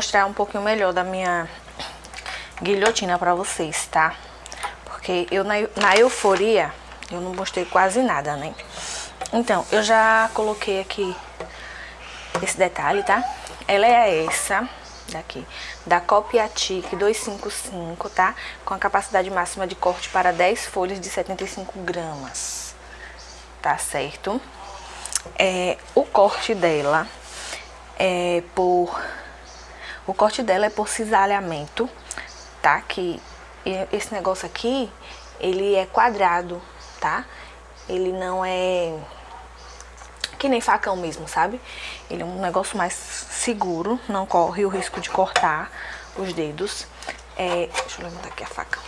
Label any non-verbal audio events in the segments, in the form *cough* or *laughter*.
mostrar um pouquinho melhor da minha guilhotina pra vocês, tá? Porque eu na, na euforia, eu não mostrei quase nada, né? Então, eu já coloquei aqui esse detalhe, tá? Ela é essa daqui, da Copiatic 255, tá? Com a capacidade máxima de corte para 10 folhas de 75 gramas, tá certo? É, o corte dela é por... O corte dela é por cisalhamento, tá? Que esse negócio aqui, ele é quadrado, tá? Ele não é que nem facão mesmo, sabe? Ele é um negócio mais seguro, não corre o risco de cortar os dedos. É, deixa eu levantar aqui a faca.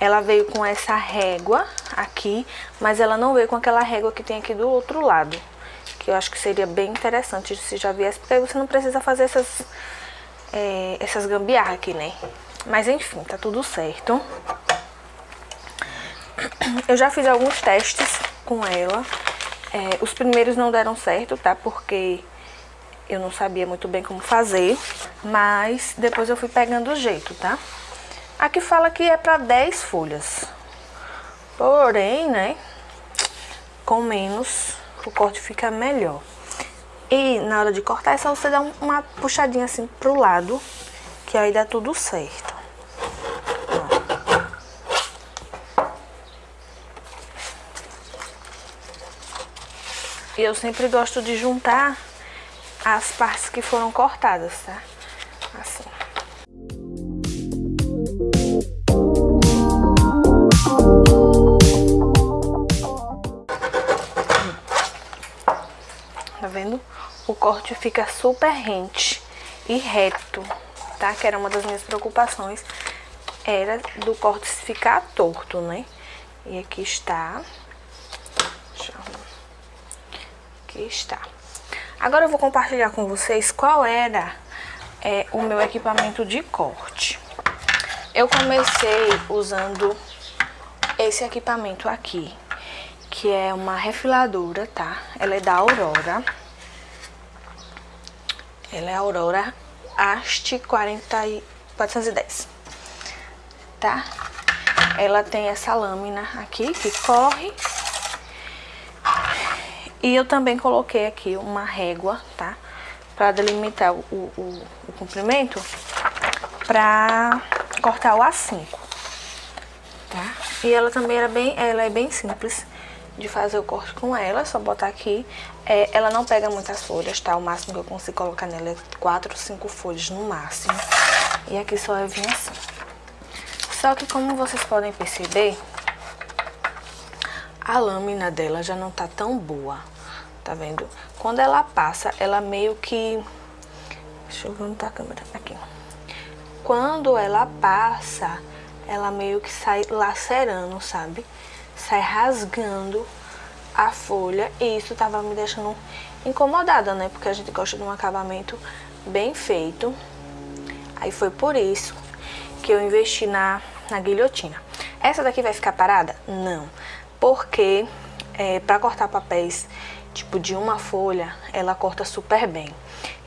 Ela veio com essa régua aqui, mas ela não veio com aquela régua que tem aqui do outro lado. Que eu acho que seria bem interessante se já viesse, porque aí você não precisa fazer essas, é, essas gambiarras aqui, né? Mas enfim, tá tudo certo. Eu já fiz alguns testes com ela. É, os primeiros não deram certo, tá? Porque eu não sabia muito bem como fazer, mas depois eu fui pegando o jeito, tá? Aqui fala que é para 10 folhas. Porém, né, com menos o corte fica melhor. E na hora de cortar é só você dar uma puxadinha assim pro lado, que aí dá tudo certo. E eu sempre gosto de juntar as partes que foram cortadas, tá? Assim. Tá vendo? O corte fica super rente e reto, tá? Que era uma das minhas preocupações, era do corte ficar torto, né? E aqui está. Aqui está. Agora eu vou compartilhar com vocês qual era é, o meu equipamento de corte. Eu comecei usando esse equipamento aqui, que é uma refiladora, tá? Ela é da Aurora. Ela é a Aurora Haste 40 e 410, tá? Ela tem essa lâmina aqui que corre e eu também coloquei aqui uma régua, tá? Pra delimitar o, o, o comprimento, pra cortar o A5, tá? E ela também era bem, ela é bem simples de fazer o corte com ela, só botar aqui. É, ela não pega muitas folhas, tá? O máximo que eu consigo colocar nela é 4 ou 5 folhas no máximo. E aqui só eu vim assim. Só que como vocês podem perceber, a lâmina dela já não tá tão boa, tá vendo? Quando ela passa, ela meio que... Deixa eu ver onde tá a câmera, aqui. Quando ela passa, ela meio que sai lacerando, sabe? Sai rasgando a folha e isso tava me deixando incomodada, né? Porque a gente gosta de um acabamento bem feito. Aí foi por isso que eu investi na, na guilhotina. Essa daqui vai ficar parada? Não porque é, para cortar papéis tipo de uma folha, ela corta super bem.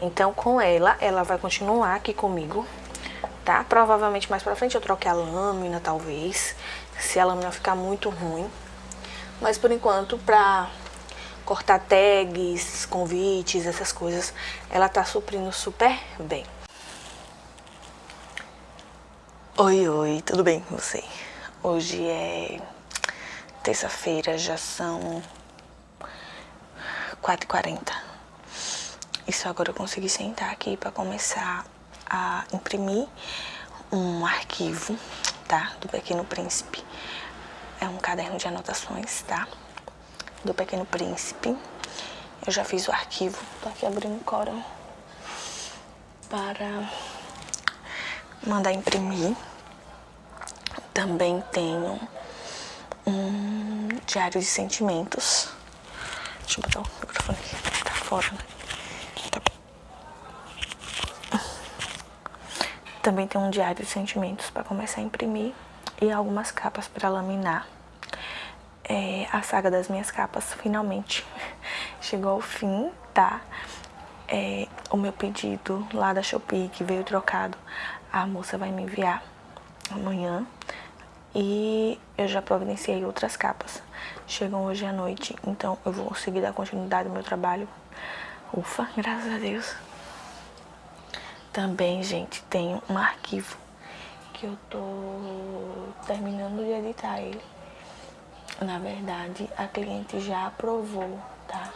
Então com ela, ela vai continuar aqui comigo, tá? Provavelmente mais pra frente eu troque a lâmina, talvez, se a lâmina ficar muito ruim. Mas por enquanto, pra cortar tags, convites, essas coisas, ela tá suprindo super bem. Oi, oi, tudo bem com você? Hoje é Terça-feira já são 4h40. Isso agora eu consegui sentar aqui para começar a imprimir um arquivo, tá? Do Pequeno Príncipe. É um caderno de anotações, tá? Do Pequeno Príncipe. Eu já fiz o arquivo, tô aqui abrindo o Corel para mandar imprimir. Também tenho um diário de sentimentos. Deixa eu botar o microfone aqui, tá fora, né? Também tem um diário de sentimentos para começar a imprimir e algumas capas para laminar. É, a saga das minhas capas finalmente *laughs* chegou ao fim, tá? é, o meu pedido lá da Shopee, que veio trocado, a moça vai me enviar amanhã. E eu já providenciei outras capas. Chegam hoje à noite, então eu vou conseguir dar continuidade ao meu trabalho. Ufa, graças a Deus. Também, gente, tem um arquivo que eu tô terminando de editar ele. Na verdade, a cliente já aprovou, tá?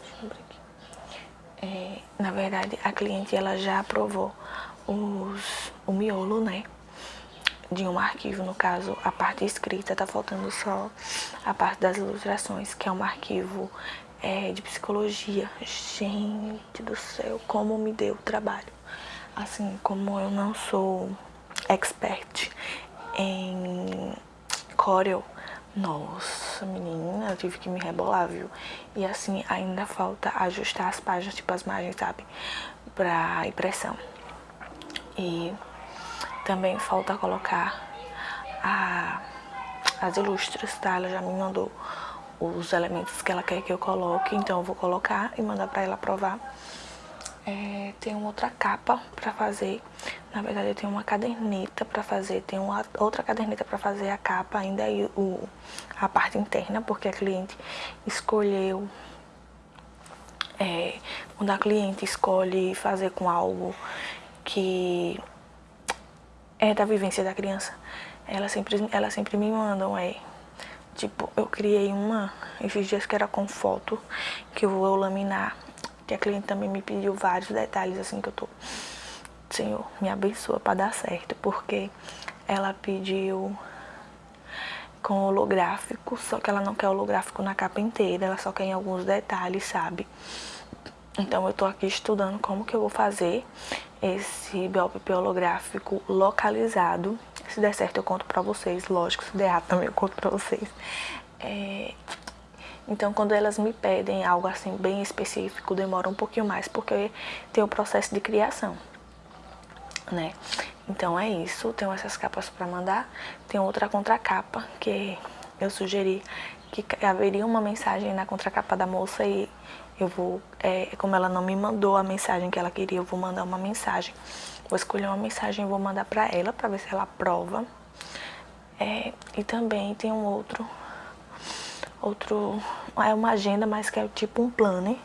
Deixa eu abrir aqui. É, na verdade, a cliente ela já aprovou os, o miolo, né? De um arquivo, no caso, a parte escrita, tá faltando só a parte das ilustrações, que é um arquivo é, de psicologia. Gente do céu, como me deu trabalho. Assim, como eu não sou expert em Corel, nossa, menina, eu tive que me rebolar, viu? E assim, ainda falta ajustar as páginas, tipo as margens, sabe? Pra impressão. E também falta colocar a, as ilustras, tá? Ela já me mandou os elementos que ela quer que eu coloque, então eu vou colocar e mandar pra ela provar. É, tem uma outra capa pra fazer, na verdade eu tenho uma caderneta pra fazer, tem uma outra caderneta pra fazer a capa. Ainda e o, a parte interna, porque a cliente escolheu, é, quando a cliente escolhe fazer com algo que é da vivência da criança, ela sempre, ela sempre me mandam, é, tipo, eu criei uma, esses dias que era com foto, que eu vou laminar que a cliente também me pediu vários detalhes, assim, que eu tô... Senhor, me abençoa para dar certo, porque ela pediu com holográfico, só que ela não quer holográfico na capa inteira, ela só quer em alguns detalhes, sabe? Então eu tô aqui estudando como que eu vou fazer esse BOPP holográfico localizado. Se der certo eu conto pra vocês, lógico, se der errado também eu conto pra vocês. É, então, quando elas me pedem algo assim bem específico, demora um pouquinho mais, porque tem o processo de criação, né? Então é isso, tenho essas capas para mandar. Tem outra contracapa que eu sugeri que haveria uma mensagem na contracapa da moça e eu vou, é, como ela não me mandou a mensagem que ela queria, eu vou mandar uma mensagem. Vou escolher uma mensagem e vou mandar para ela para ver se ela aprova. É, e também tem um outro outro, é uma agenda, mas que é tipo um planner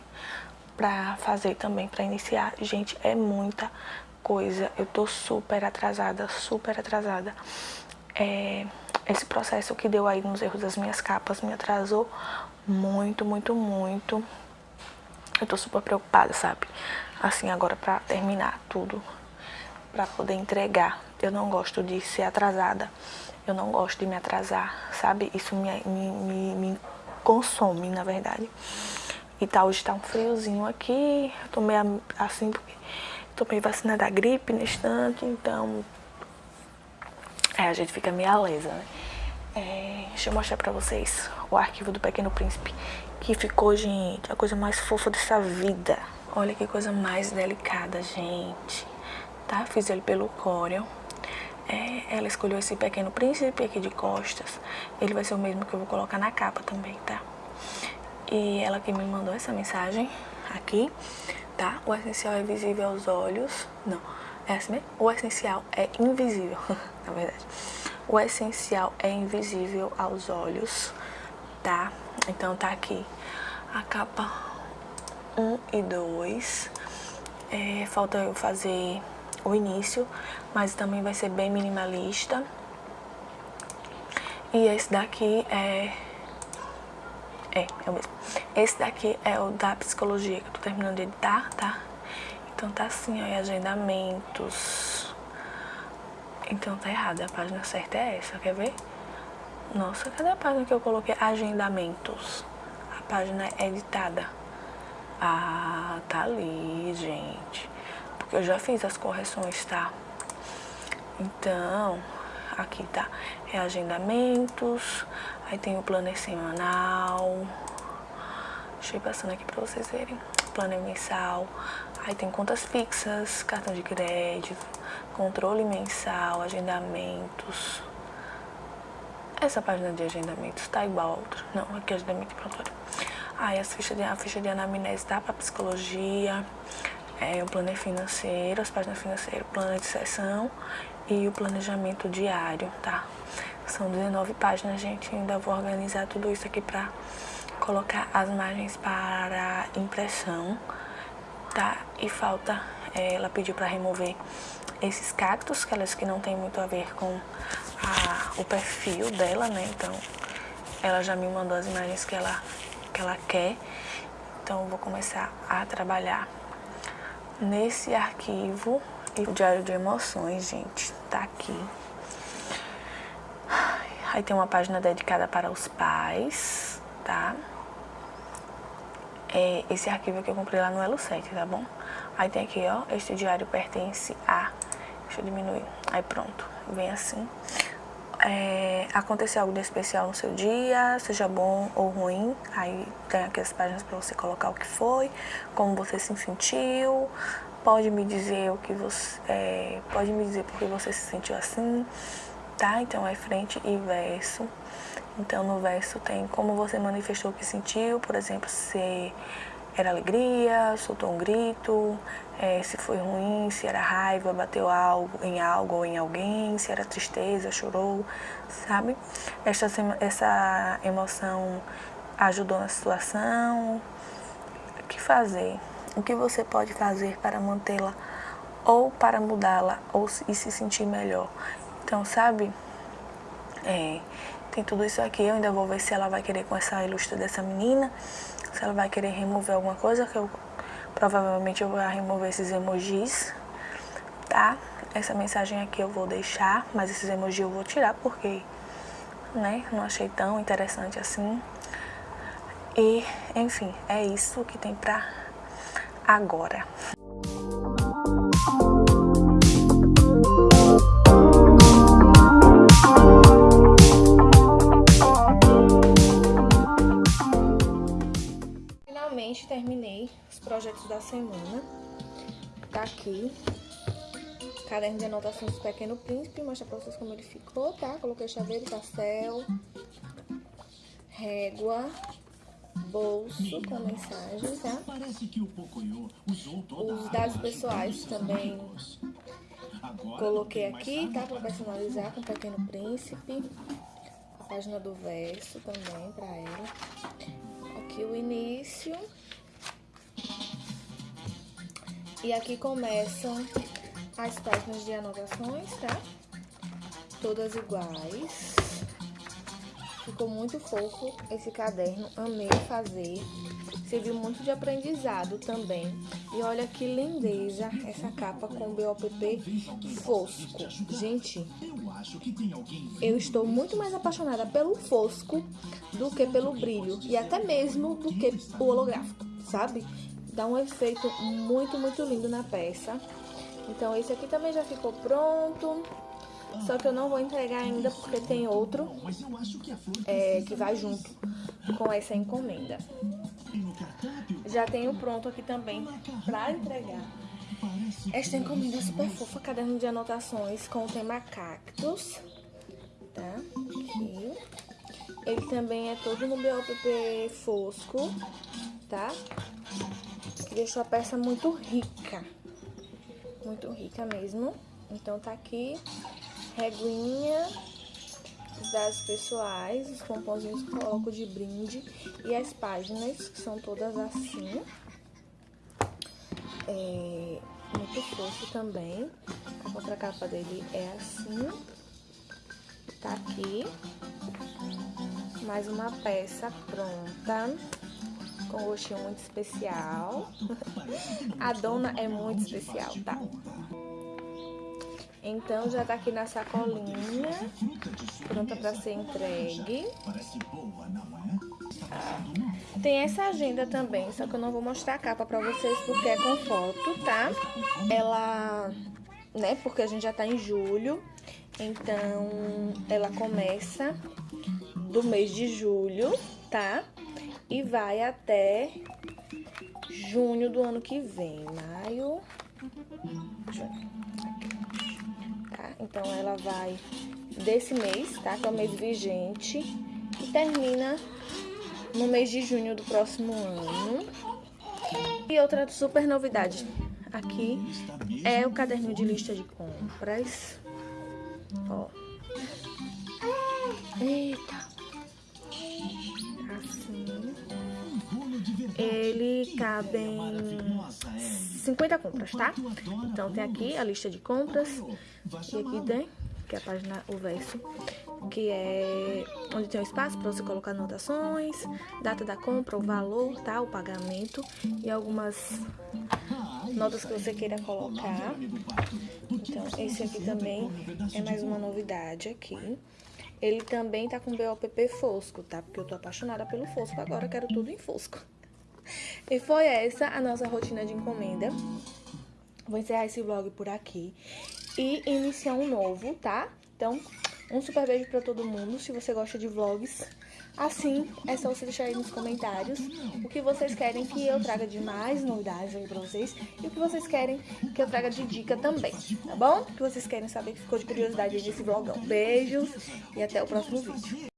pra fazer também, pra iniciar. Gente, é muita coisa, eu tô super atrasada, super atrasada. É, esse processo que deu aí nos erros das minhas capas me atrasou muito, muito, muito. Eu tô super preocupada, sabe? Assim, agora pra terminar tudo, pra poder entregar. Eu não gosto de ser atrasada. Eu não gosto de me atrasar, sabe? Isso me, me, me, me consome, na verdade. E tá, hoje tá um friozinho aqui, eu assim porque tomei vacina da gripe no instante, então é, a gente fica meio alesa, né? É, deixa eu mostrar pra vocês o arquivo do Pequeno Príncipe, que ficou, gente, a coisa mais fofa dessa vida. Olha que coisa mais delicada, gente. Tá? Fiz ele pelo Corel. É, ela escolheu esse pequeno príncipe aqui de costas. Ele vai ser o mesmo que eu vou colocar na capa também, tá? E ela que me mandou essa mensagem aqui, tá? O essencial é visível aos olhos. Não, é assim mesmo? O essencial é invisível, *laughs* na verdade. O essencial é invisível aos olhos, tá? Então tá aqui a capa 1 e 2. É, falta eu fazer o início, mas também vai ser bem minimalista. E esse daqui é... É, é o mesmo. Esse daqui é o da psicologia, que eu tô terminando de editar, tá? Então tá assim, ó, agendamentos. Então tá errado, a página certa é essa, quer ver? Nossa, cadê a página que eu coloquei? Agendamentos. A página é editada. Ah, tá ali, gente. Eu já fiz as correções, tá? Então, aqui tá reagendamentos, aí tem o planner semanal, deixa eu ir passando aqui pra vocês verem, planner mensal, aí tem contas fixas, cartão de crédito, controle mensal, agendamentos, essa página de agendamentos tá igual a outra, não, aqui é agendamento prontuário. Aí as fichas de, a ficha de anamnese dá para psicologia, é, o plano financeiro, as páginas financeiras, plano de sessão e o planejamento diário, tá? São 19 páginas, gente. Ainda vou organizar tudo isso aqui para colocar as margens para impressão, tá? E falta, é, ela pediu para remover esses cactos, que elas que não tem muito a ver com a, o perfil dela, né? Então, ela já me mandou as imagens que ela, que ela quer. Então, eu vou começar a trabalhar nesse arquivo. E o diário de emoções, gente, tá aqui. Aí tem uma página dedicada para os pais, tá? É esse arquivo que eu comprei lá no Elo 7, tá bom? Aí tem aqui, ó, este diário pertence a... Deixa eu diminuir. Aí pronto, vem assim é, acontecer algo de especial no seu dia, seja bom ou ruim, aí tem aqui as páginas para você colocar o que foi, como você se sentiu, pode me dizer o que você, é, pode me dizer porque você se sentiu assim, tá? Então é frente e verso. Então no verso tem como você manifestou o que sentiu, por exemplo, se era alegria, soltou um grito, é, se foi ruim, se era raiva, bateu algo em algo ou em alguém, se era tristeza, chorou, sabe? Essa, essa emoção ajudou na situação. O que fazer? O que você pode fazer para mantê-la ou para mudá-la ou e se sentir melhor? Então, sabe? É, tem tudo isso aqui. Eu ainda vou ver se ela vai querer com essa ilustra dessa menina se ela vai querer remover alguma coisa, que eu provavelmente eu vou remover esses emojis, tá? Essa mensagem aqui eu vou deixar, mas esses emojis eu vou tirar porque, né, não achei tão interessante assim. E, enfim, é isso que tem pra agora. Terminei os projetos da semana. Tá aqui. Caderno de anotações do Pequeno Príncipe. Mostra pra vocês como ele ficou, tá? Coloquei chaveiro, pastel, régua, bolso com mensagem, tá? Os dados pessoais também coloquei aqui, tá? Pra personalizar com o Pequeno Príncipe. A página do verso também pra ela. Aqui o início. E aqui começam as páginas de anotações, tá? Todas iguais. Ficou muito fofo esse caderno, amei fazer. Serviu muito de aprendizado também. E olha que lindeza essa capa com BOPP fosco. Gente, eu estou muito mais apaixonada pelo fosco do que pelo brilho. E até mesmo do que o holográfico, sabe? Dá um efeito muito, muito lindo na peça. Então esse aqui também já ficou pronto. Só que eu não vou entregar ainda porque tem outro é, que vai junto com essa encomenda. Já tenho pronto aqui também para entregar. Esta encomenda é super fofa, caderno de anotações com o tema. Tá? Aqui. Ele também é todo no BOPP fosco, tá? Deixou a peça muito rica. Muito rica mesmo. Então tá aqui, reguinha, os dados pessoais, os pomponzinhos que coloco de brinde e as páginas, que são todas assim. É muito fofo também. A contracapa dele é assim. Tá aqui. Mais uma peça pronta com um gostinho muito especial. *laughs* A dona é muito especial, tá? Então já tá aqui na sacolinha, pronta para ser entregue. Tem essa agenda também, só que eu não vou mostrar a capa para vocês porque é com foto, tá? Ela, né, porque a gente já tá em julho, então ela começa do mês de julho, tá? E vai até junho do ano que vem. Maio, junho. Tá? Então, ela vai desse mês, tá? Que é o mês vigente. E termina no mês de junho do próximo ano. E outra super novidade aqui é o caderno de lista de compras. Ó. Eita. Ele cabe em 50 compras, tá? Então tem aqui a lista de compras. E aqui tem, que é a página, o verso, que é onde tem um espaço para você colocar anotações, data da compra, o valor, tá? O pagamento e algumas notas que você queira colocar. Então, esse aqui também é mais uma novidade aqui. Ele também tá com BOPP Fosco, tá? Porque eu tô apaixonada pelo Fosco agora, quero tudo em Fosco. E foi essa a nossa rotina de encomenda. Vou encerrar esse vlog por aqui e iniciar um novo, tá? Então, um super beijo pra todo mundo. Se você gosta de vlogs, assim, é só você deixar aí nos comentários o que vocês querem que eu traga de mais novidades aí pra vocês e o que vocês querem que eu traga de dica também, tá bom? O que vocês querem saber que ficou de curiosidade aí nesse vlogão. Beijos e até o próximo vídeo.